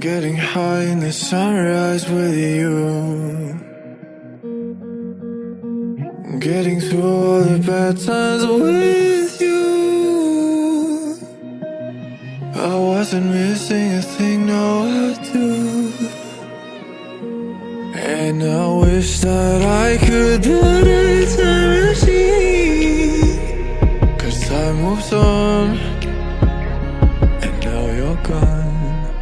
Getting high in the sunrise with you. Getting through all the bad times with you. I wasn't missing a thing, now I do. And I wish that I could put a time machine. Cause time moves on. You're gone.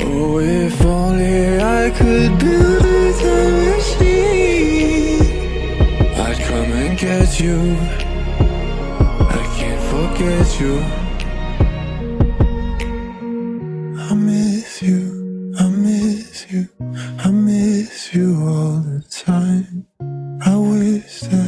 Oh, if only I could build a time machine. I'd come and get you. I can't forget you. I miss you, I miss you, I miss you all the time. I wish that,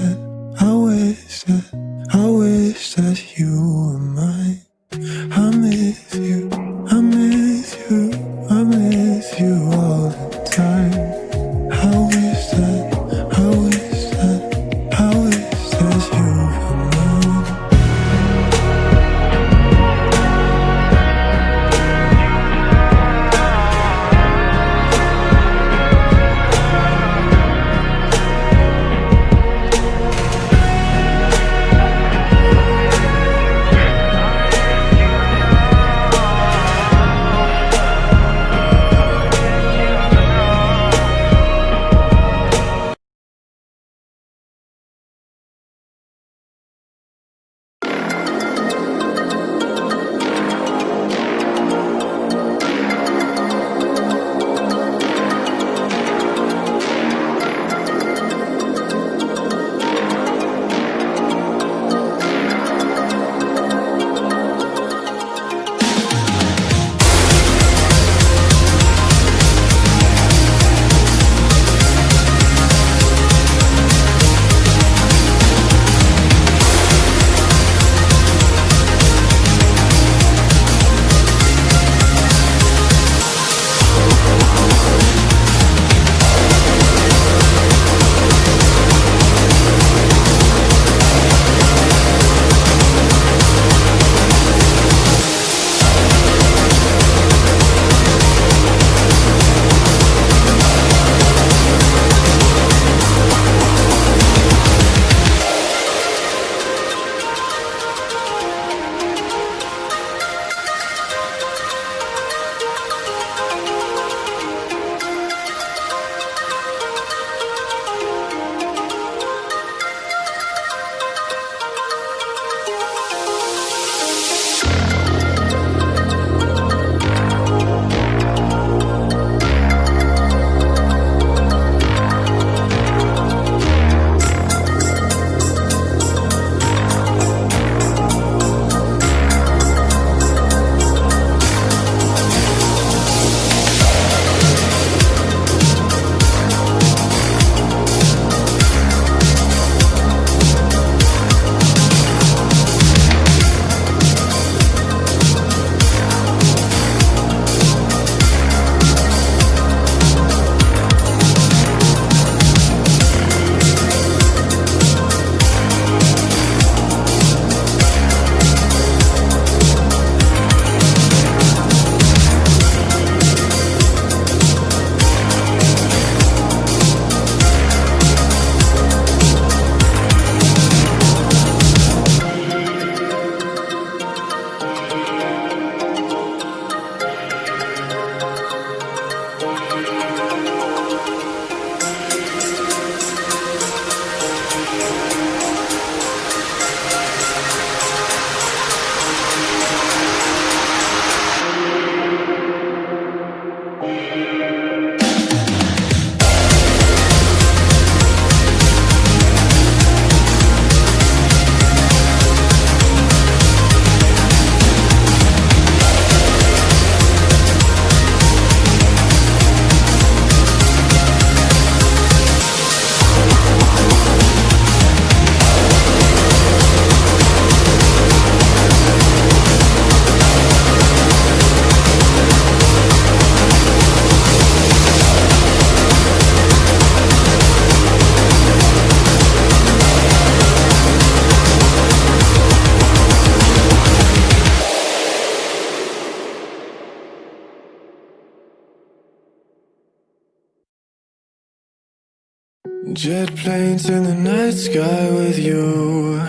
Jet planes in the night sky with you.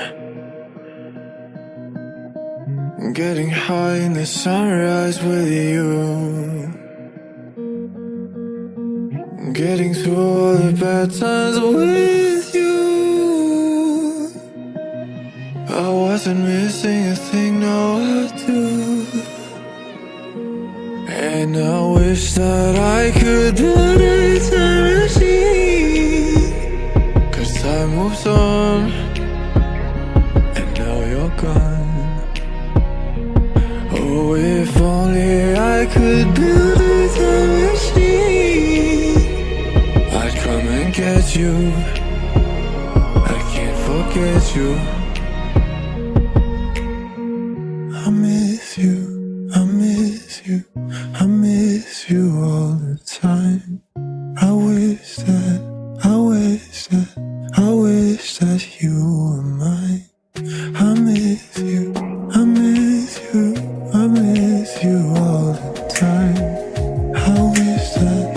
Getting high in the sunrise with you. Getting through all the bad times with you. I wasn't missing a thing, now I do. And I wish that I could build a moves on. And now you're gone. Oh, if only I could build a machine. I'd come and get you. I can't forget you.